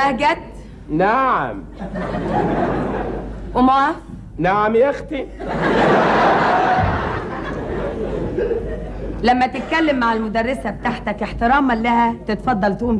بهجت نعم. ومعاف نعم يا أختي. لما تتكلم مع المدرسة بتاعتك احتراما لها تتفضل تقوم